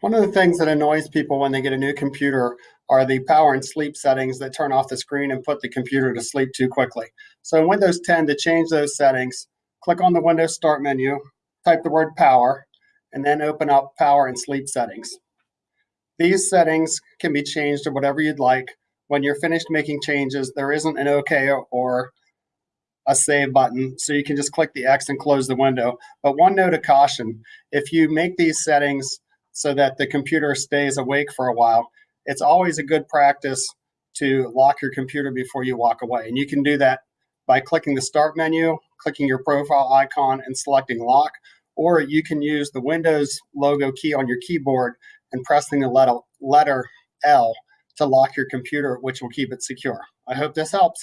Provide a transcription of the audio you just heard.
One of the things that annoys people when they get a new computer are the power and sleep settings that turn off the screen and put the computer to sleep too quickly. So in Windows 10, to change those settings, click on the Windows Start menu, type the word power, and then open up power and sleep settings. These settings can be changed to whatever you'd like. When you're finished making changes, there isn't an OK or a save button, so you can just click the X and close the window. But one note of caution, if you make these settings so that the computer stays awake for a while, it's always a good practice to lock your computer before you walk away. And you can do that by clicking the Start menu, clicking your profile icon, and selecting Lock, or you can use the Windows logo key on your keyboard and pressing the letter, L to lock your computer, which will keep it secure. I hope this helps.